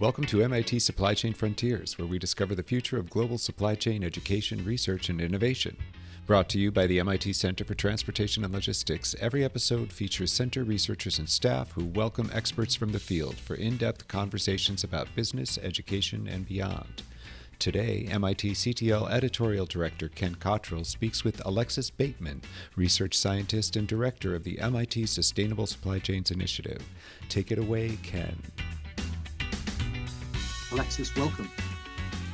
Welcome to MIT Supply Chain Frontiers, where we discover the future of global supply chain education, research, and innovation. Brought to you by the MIT Center for Transportation and Logistics, every episode features center researchers and staff who welcome experts from the field for in depth conversations about business, education, and beyond. Today, MIT CTL editorial director Ken Cottrill speaks with Alexis Bateman, research scientist and director of the MIT Sustainable Supply Chains Initiative. Take it away, Ken. Alexis, welcome.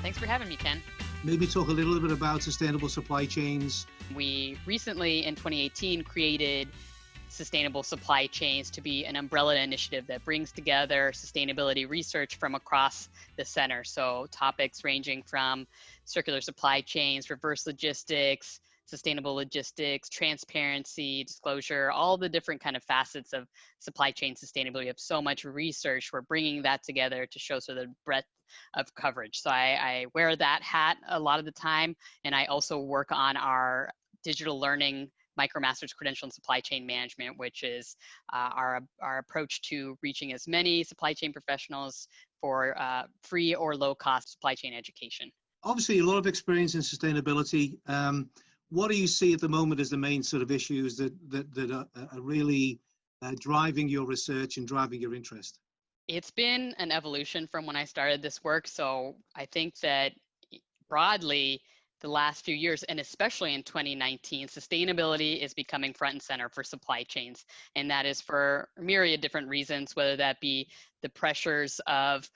Thanks for having me, Ken. Maybe talk a little bit about sustainable supply chains. We recently, in 2018, created Sustainable Supply Chains to be an umbrella initiative that brings together sustainability research from across the center. So, topics ranging from circular supply chains, reverse logistics, sustainable logistics, transparency, disclosure, all the different kind of facets of supply chain sustainability. We have so much research. We're bringing that together to show sort of the breadth of coverage. So I, I wear that hat a lot of the time, and I also work on our digital learning MicroMasters Credential in Supply Chain Management, which is uh, our, our approach to reaching as many supply chain professionals for uh, free or low cost supply chain education. Obviously, a lot of experience in sustainability. Um, what do you see at the moment as the main sort of issues that that, that are, are really uh, driving your research and driving your interest? It's been an evolution from when I started this work. So I think that broadly, the last few years, and especially in 2019, sustainability is becoming front and center for supply chains. And that is for myriad different reasons, whether that be the pressures of,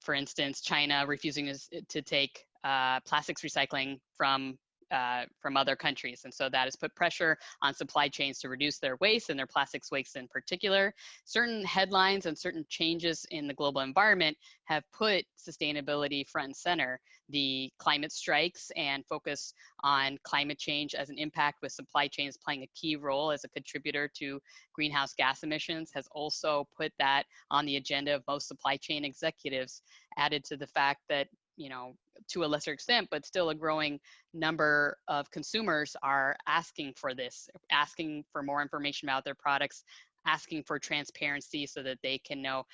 for instance, China refusing to take uh, plastics recycling from uh, from other countries. And so that has put pressure on supply chains to reduce their waste and their plastics waste in particular. Certain headlines and certain changes in the global environment have put sustainability front and center. The climate strikes and focus on climate change as an impact with supply chains playing a key role as a contributor to greenhouse gas emissions has also put that on the agenda of most supply chain executives added to the fact that you know, to a lesser extent, but still a growing number of consumers are asking for this, asking for more information about their products, asking for transparency so that they can know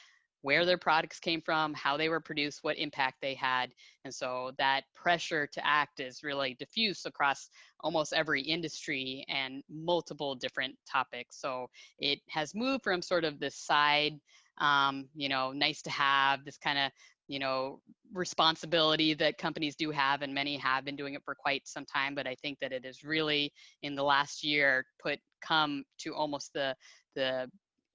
where their products came from, how they were produced, what impact they had. And so that pressure to act is really diffuse across almost every industry and multiple different topics. So it has moved from sort of this side, um, you know, nice to have, this kind of you know responsibility that companies do have and many have been doing it for quite some time but i think that it is really in the last year put come to almost the the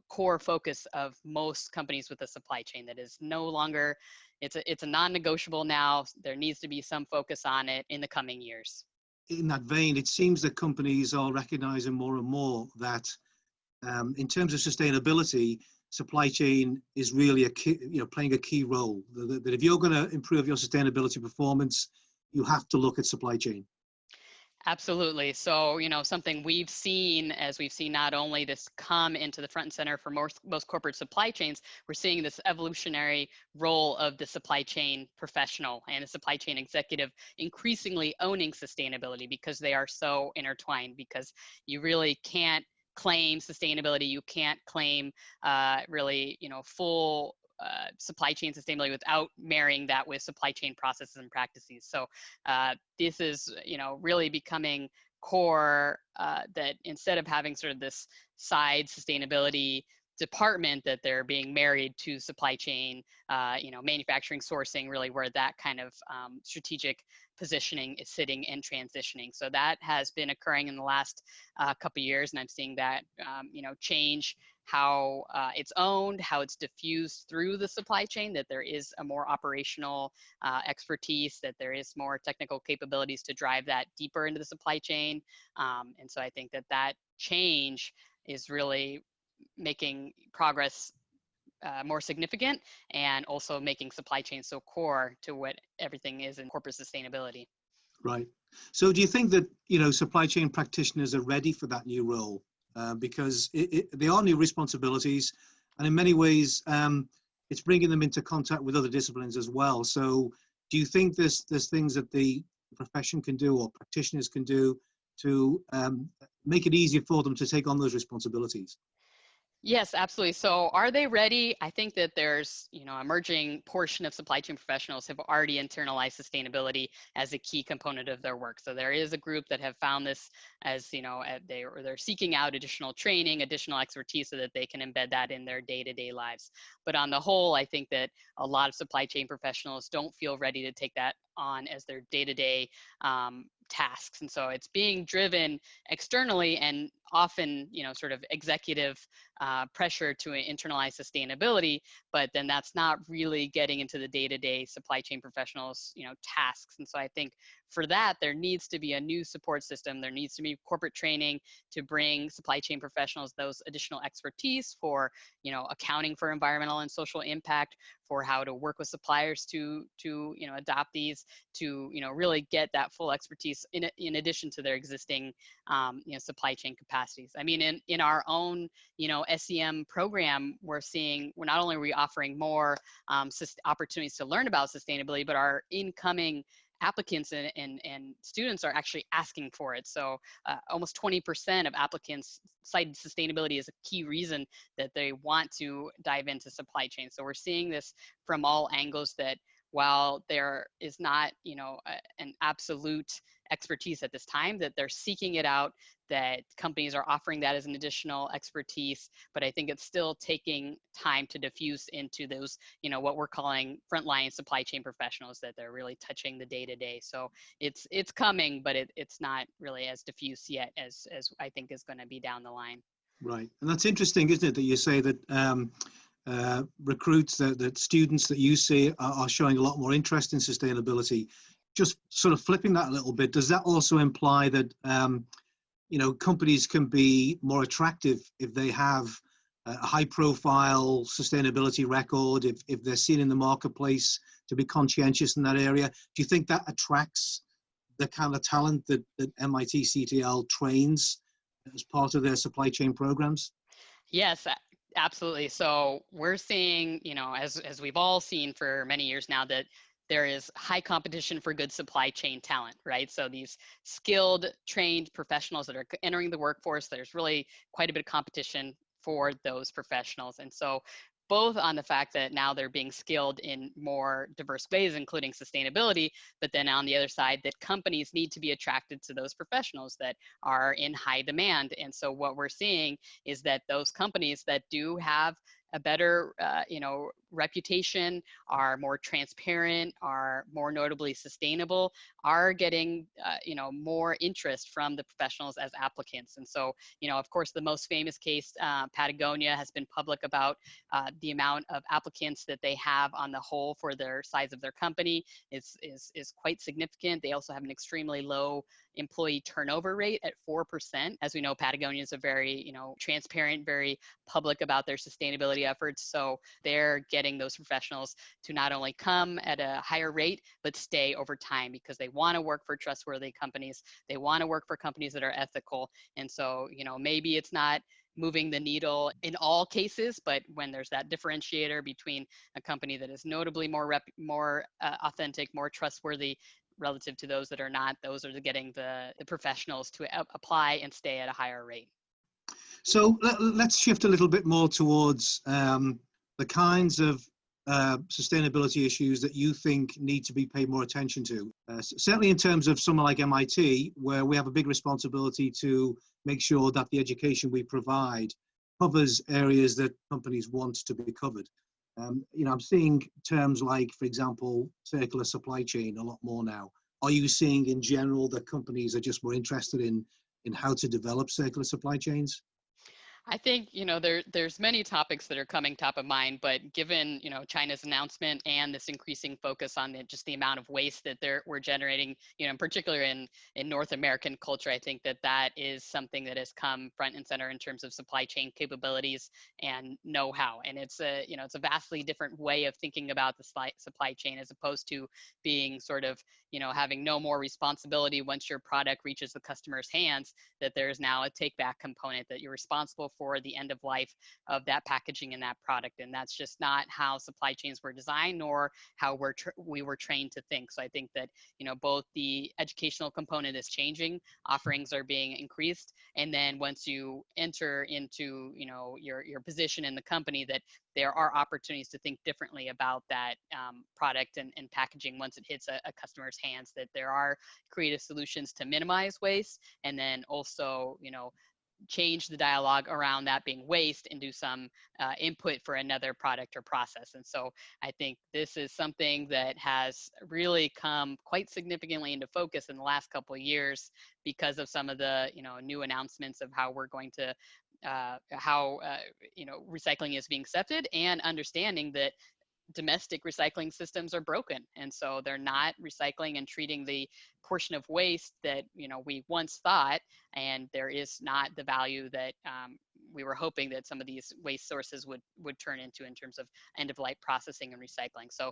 core focus of most companies with a supply chain that is no longer it's a it's a non-negotiable now there needs to be some focus on it in the coming years. In that vein it seems that companies are recognizing more and more that um, in terms of sustainability supply chain is really a key, you know, playing a key role. That, that if you're going to improve your sustainability performance, you have to look at supply chain. Absolutely. So, you know, something we've seen as we've seen not only this come into the front and center for most, most corporate supply chains, we're seeing this evolutionary role of the supply chain professional and the supply chain executive increasingly owning sustainability because they are so intertwined because you really can't claim sustainability. You can't claim uh, really, you know, full uh, supply chain sustainability without marrying that with supply chain processes and practices. So uh, this is, you know, really becoming core uh, that instead of having sort of this side sustainability department that they're being married to supply chain, uh, you know, manufacturing, sourcing, really where that kind of um, strategic positioning is sitting and transitioning. So that has been occurring in the last uh, couple years, and I'm seeing that um, you know change how uh, it's owned, how it's diffused through the supply chain, that there is a more operational uh, expertise, that there is more technical capabilities to drive that deeper into the supply chain. Um, and so I think that that change is really making progress uh, more significant and also making supply chain so core to what everything is in corporate sustainability. Right. So do you think that, you know, supply chain practitioners are ready for that new role? Uh, because it, it, they are new responsibilities and in many ways um, it's bringing them into contact with other disciplines as well. So do you think there's, there's things that the profession can do or practitioners can do to um, make it easier for them to take on those responsibilities? Yes, absolutely. So are they ready? I think that there's, you know, emerging portion of supply chain professionals have already internalized sustainability as a key component of their work. So there is a group that have found this as, you know, they or they're seeking out additional training, additional expertise so that they can embed that in their day-to-day lives. But on the whole, I think that a lot of supply chain professionals don't feel ready to take that on as their day-to-day um, tasks and so it's being driven externally and often you know sort of executive uh, pressure to internalize sustainability but then that's not really getting into the day-to-day supply chain professionals you know tasks. And so i think for that there needs to be a new support system. There needs to be corporate training to bring supply chain professionals those additional expertise for you know accounting for environmental and social impact for how to work with suppliers to to you know adopt these to you know really get that full expertise in in addition to their existing um, you know supply chain capacities. I mean, in in our own you know SCM program, we're seeing we're not only are we offering more um, opportunities to learn about sustainability, but our incoming applicants and, and, and students are actually asking for it. So uh, almost 20% of applicants cited sustainability as a key reason that they want to dive into supply chain. So we're seeing this from all angles that while there is not, you know, a, an absolute expertise at this time, that they're seeking it out, that companies are offering that as an additional expertise, but I think it's still taking time to diffuse into those, you know, what we're calling frontline supply chain professionals that they're really touching the day to day. So it's it's coming, but it, it's not really as diffuse yet as as I think is going to be down the line. Right, and that's interesting, isn't it, that you say that um, uh, recruits, that, that students that you see are, are showing a lot more interest in sustainability. Just sort of flipping that a little bit, does that also imply that um, you know companies can be more attractive if they have a high profile sustainability record if, if they're seen in the marketplace to be conscientious in that area? Do you think that attracts the kind of talent that, that mit ctl trains as part of their supply chain programs? Yes absolutely. So we're seeing you know as as we've all seen for many years now that there is high competition for good supply chain talent, right? So these skilled, trained professionals that are entering the workforce, there's really quite a bit of competition for those professionals. And so both on the fact that now they're being skilled in more diverse ways, including sustainability, but then on the other side, that companies need to be attracted to those professionals that are in high demand. And so what we're seeing is that those companies that do have a better, uh, you know, reputation, are more transparent, are more notably sustainable, are getting, uh, you know, more interest from the professionals as applicants. And so, you know, of course, the most famous case, uh, Patagonia has been public about uh, the amount of applicants that they have on the whole for their size of their company is, is, is quite significant. They also have an extremely low employee turnover rate at 4%. As we know, Patagonia is a very, you know, transparent, very public about their sustainability efforts. So they're getting those professionals to not only come at a higher rate, but stay over time because they want to work for trustworthy companies. They want to work for companies that are ethical. And so, you know, maybe it's not moving the needle in all cases, but when there's that differentiator between a company that is notably more rep, more uh, authentic, more trustworthy, relative to those that are not, those are the getting the, the professionals to apply and stay at a higher rate. So let, us shift a little bit more towards um, the kinds of uh, sustainability issues that you think need to be paid more attention to. Uh, certainly in terms of someone like MIT, where we have a big responsibility to make sure that the education we provide covers areas that companies want to be covered. Um, you know, I'm seeing terms like, for example, circular supply chain a lot more now. Are you seeing in general that companies are just more interested in in how to develop circular supply chains? I think you know there there's many topics that are coming top of mind, but given you know China's announcement and this increasing focus on the, just the amount of waste that they're we're generating, you know, in particular in in North American culture, I think that that is something that has come front and center in terms of supply chain capabilities and know-how, and it's a you know it's a vastly different way of thinking about the supply chain as opposed to being sort of you know having no more responsibility once your product reaches the customer's hands. That there is now a take back component that you're responsible for the end of life of that packaging and that product. And that's just not how supply chains were designed nor how we're we were trained to think. So I think that, you know, both the educational component is changing, offerings are being increased. And then once you enter into, you know, your, your position in the company that there are opportunities to think differently about that um, product and, and packaging once it hits a, a, customer's hands that there are creative solutions to minimize waste and then also you know change the dialogue around that being waste and do some uh, input for another product or process. And so I think this is something that has really come quite significantly into focus in the last couple of years because of some of the you know new announcements of how we're going to uh, how uh, you know recycling is being accepted and understanding that domestic recycling systems are broken and so they're not recycling and treating the portion of waste that you know we once thought and there is not the value that um, we were hoping that some of these waste sources would would turn into in terms of end of life processing and recycling. So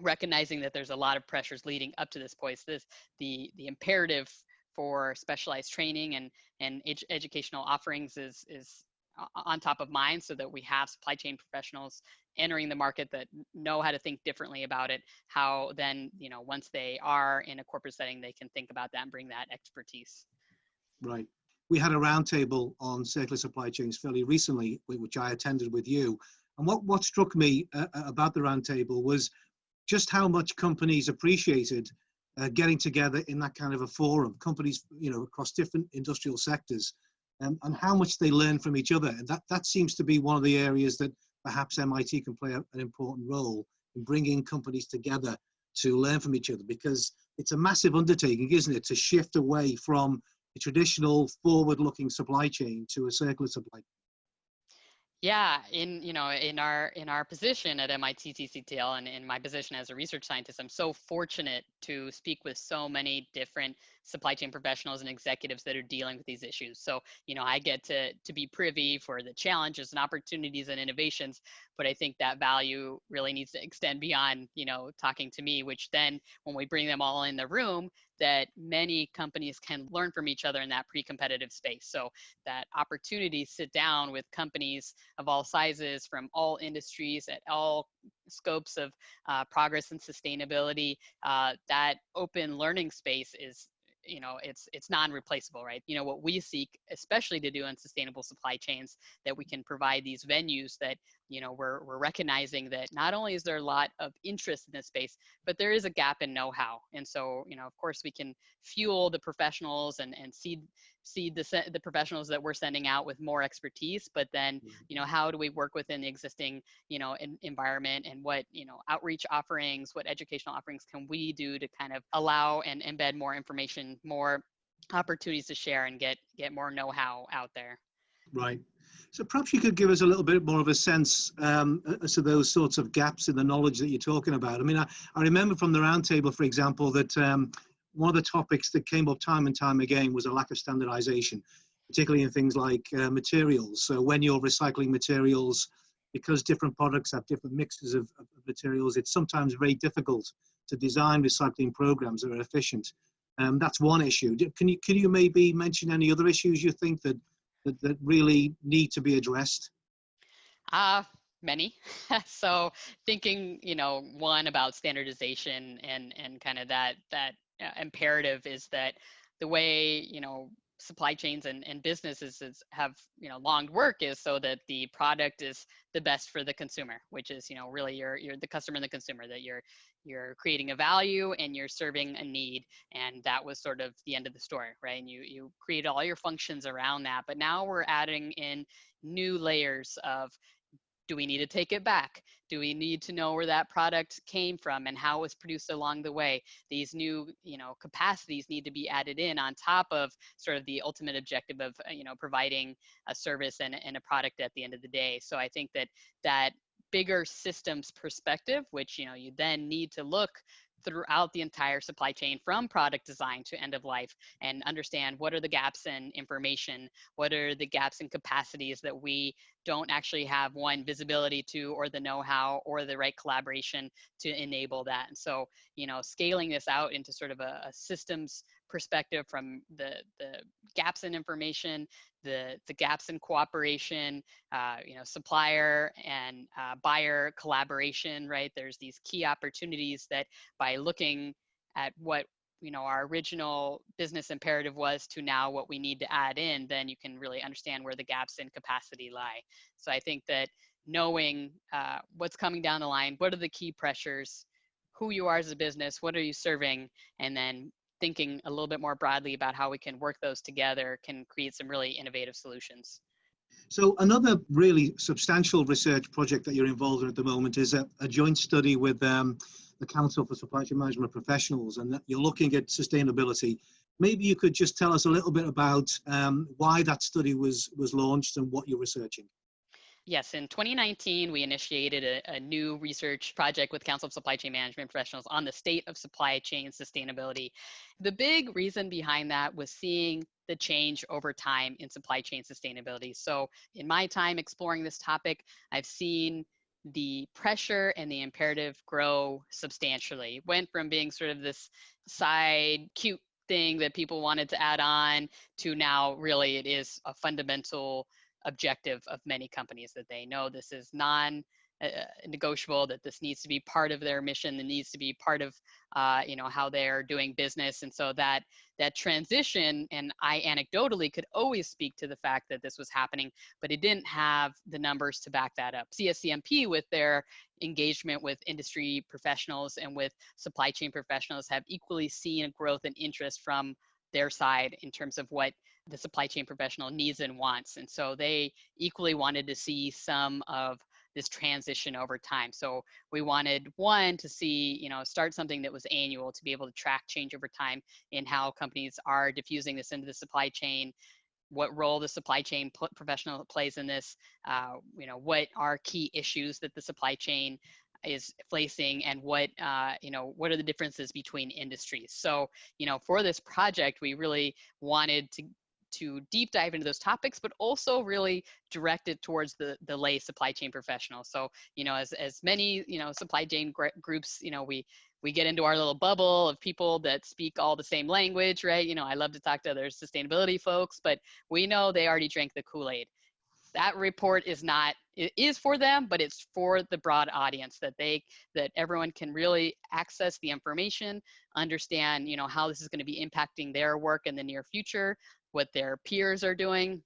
recognizing that there's a lot of pressures leading up to this point this the the imperative for specialized training and and ed educational offerings is is on top of mind so that we have supply chain professionals entering the market that know how to think differently about it how then you know once they are in a corporate setting they can think about that and bring that expertise. Right. We had a roundtable on circular supply chains fairly recently which i attended with you. And what what struck me uh, uh about the roundtable was just how much companies appreciated uh, getting together in that kind of a forum companies you know across different industrial sectors um, and how much they learn from each other. And that, that seems to be one of the areas that perhaps MIT can play a, an important role in bringing companies together to learn from each other because it's a massive undertaking, isn't it, to shift away from a traditional forward-looking supply chain to a circular supply chain. Yeah, in you know in our in our position at MIT CTL and in my position as a research scientist, I'm so fortunate to speak with so many different supply chain professionals and executives that are dealing with these issues. So you know I get to to be privy for the challenges and opportunities and innovations, but I think that value really needs to extend beyond you know talking to me. Which then when we bring them all in the room, that many companies can learn from each other in that pre-competitive space. So that opportunity sit down with companies of all sizes from all industries at all scopes of uh, progress and sustainability, uh, that open learning space is you know it's it's non-replaceable right? You know what we seek especially to do in sustainable supply chains that we mm-hmm. can provide these venues that you know we're, we're recognizing that not only is there a lot of interest in this space but there is a gap in know-how and so you know of course we can fuel the professionals and and seed seed the, the professionals that we're sending out with more expertise but then mm-hmm. you know how do we work within the existing you know in, environment and what you know outreach offerings what educational offerings can we do to kind of allow and embed more information more opportunities to share and get get more know-how out there right so perhaps you could give us a little bit more of a sense um, as to those sorts of gaps in the knowledge that you're talking about. I mean, I, I remember from the roundtable, for example, that um, one of the topics that came up time and time again was a lack of standardization, particularly in things like uh, materials. So when you're recycling materials, because different products have different mixes of, of, materials, it's sometimes very difficult to design recycling programs that are efficient. Um, that's one issue. Can you, can you maybe mention any other issues you think that, that, that really need to be addressed? Uh, many. so thinking, you know, one about standardization and, and kind of that, that uh, imperative is that the way you know supply chains and, and businesses is, have you know long work is so that the product is the best for the consumer which is you know really you're, you're the customer and the consumer that you're you're creating a value and you're serving a need and that was sort of the end of the story right and you you create all your functions around that but now we're adding in new layers of do we need to take it back? Do we need to know where that product came from and how it was produced along the way? These new, you know, capacities need to be added in on top of sort of the ultimate objective of, uh, you know, providing a service and, and a product at the end of the day. So I think that that bigger systems perspective, which, you know, you then need to look throughout the entire supply chain from product design to end of life and understand what are the gaps in information, what are the gaps in capacities that we don't actually have one visibility to or the know-how or the right collaboration to enable that. And so, you know, scaling this out into sort of a, a systems perspective from the the gaps in information the the gaps in cooperation uh, you know supplier and uh, buyer collaboration right? There's these key opportunities that by looking at what you know our original business imperative was to now what we need to add in then you can really understand where the gaps in capacity lie. So i think that knowing uh, what's coming down the line what are the key pressures who you are as a business what are you serving and then thinking a little bit more broadly about how we can work those together can create some really innovative solutions so another really substantial research project that you're involved in at the moment is a, a joint study with um, the Council for Supply Chain Management Professionals, and you're looking at sustainability. Maybe you could just tell us a little bit about um, why that study was was launched and what you're researching. Yes, in 2019, we initiated a, a, new research project with Council of Supply Chain Management Professionals on the state of supply chain sustainability. The big reason behind that was seeing the change over time in supply chain sustainability. So, in my time exploring this topic, I've seen the pressure and the imperative grow substantially. Went from being sort of this side cute thing that people wanted to add on to now really it is a fundamental objective of many companies that they know this is non uh, uh, negotiable that this needs to be part of their mission that needs to be part of uh, you know how they're doing business. And so that that transition and i anecdotally could always speak to the fact that this was happening but it didn't have the numbers to back that up. Cscmp with their engagement with industry professionals and with supply chain professionals have equally seen a growth and interest from their side in terms of what the supply chain professional needs and wants and so they equally wanted to see some of this transition over time. So we wanted one to see, you know, start something that was annual to be able to track change over time in how companies are diffusing this into the supply chain, what role the supply chain professional plays in this, uh, you know, what are key issues that the supply chain is facing and what uh, you know what are the differences between industries so you know for this project we really wanted to to deep dive into those topics, but also really direct it towards the, the lay supply chain professional. So, you know, as, as many, you know, supply chain groups, you know, we, we get into our little bubble of people that speak all the same language, right? You know, I love to talk to other sustainability folks, but we know they already drank the Kool-Aid. That report is not, it is for them, but it's for the broad audience that they, that everyone can really access the information, understand, you know, how this is going to be impacting their work in the near future, what their peers are doing.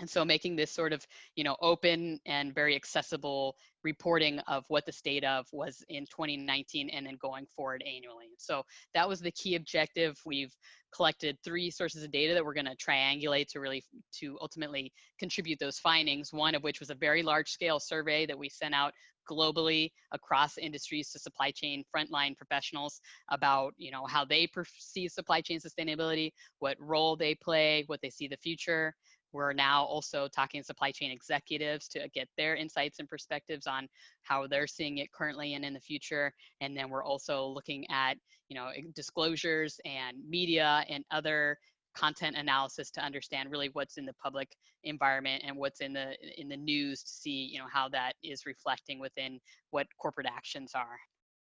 And so making this sort of, you know, open and very accessible reporting of what the state of was in 2019 and then going forward annually. So that was the key objective. We've collected three sources of data that we're going to triangulate to really to ultimately contribute those findings one of which was a very large scale survey that we sent out globally across industries to supply chain frontline professionals about you know how they perceive supply chain sustainability what role they play what they see the future. We're now also talking to supply chain executives to get their insights and perspectives on how they're seeing it currently and in the future. And then we're also looking at you know disclosures and media and other content analysis to understand really what's in the public environment and what's in the in the news to see you know how that is reflecting within what corporate actions are.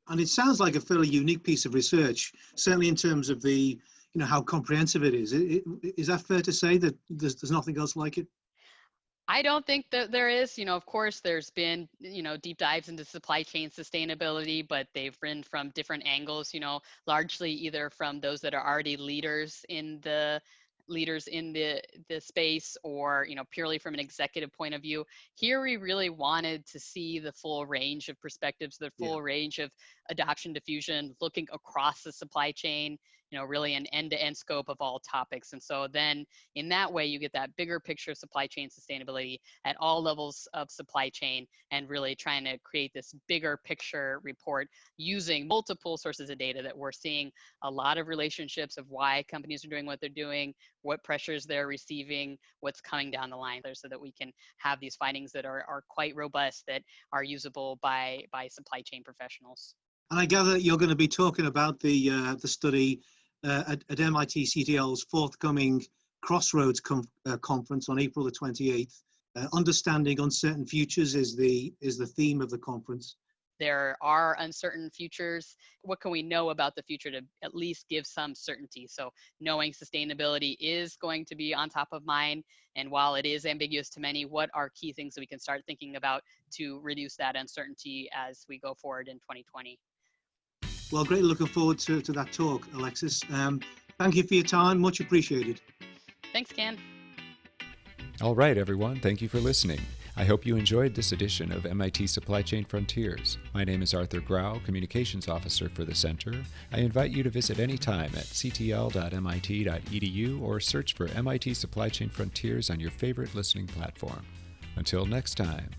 And it sounds like a fairly unique piece of research certainly in terms of the you know how comprehensive it is. Is that fair to say that there's, there's nothing else like it I don't think that there is. You know, of course, there's been, you know, deep dives into supply chain sustainability, but they've been from different angles, you know, largely either from those that are already leaders in the leaders in the the space or you know purely from an executive point of view here we really wanted to see the full range of perspectives the full yeah. range of adoption diffusion looking across the supply chain know really an end-to-end scope of all topics. And so then in that way you get that bigger picture of supply chain sustainability at all levels of supply chain and really trying to create this bigger picture report using multiple sources of data that we're seeing a lot of relationships of why companies are doing what they're doing what pressures they're receiving what's coming down the line there so that we can have these findings that are, are quite robust that are usable by by supply chain professionals. And I gather you're going to be talking about the uh, the study uh, at, at, MIT CTL's forthcoming Crossroads uh, conference on April the 28th. Uh, understanding uncertain futures is the is the theme of the conference. there are uncertain futures. What can we know about the future to at least give some certainty? So knowing sustainability is going to be on top of mind. And while it is ambiguous to many, what are key things that we can start thinking about to reduce that uncertainty as we go forward in 2020? Well, great looking forward to, to that talk, Alexis. Um, thank you for your time. Much appreciated. Thanks, Ken. All right, everyone. Thank you for listening. I hope you enjoyed this edition of MIT Supply Chain Frontiers. My name is Arthur Grau, Communications Officer for the Center. I invite you to visit anytime at ctl.mit.edu or search for MIT Supply Chain Frontiers on your favorite listening platform. Until next time.